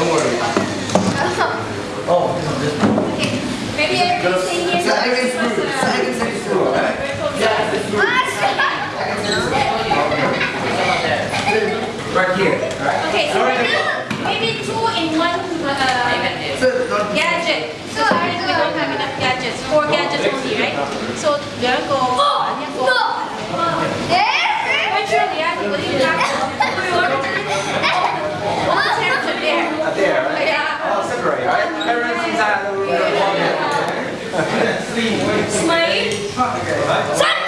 Don't worry. Oh, this one. Okay. Maybe everybody say yes. So I can screw. So I can say screw, right? Yeah, it's screw. Right here, right? Okay, so right now, maybe two in one uh, So, gadget. So sorry, we don't have enough gadgets. Four gadgets only, right? So there go. There go. Virtually, yeah, because you have one temperature there. Up there, right? Yeah. Oh, separate, right? Inside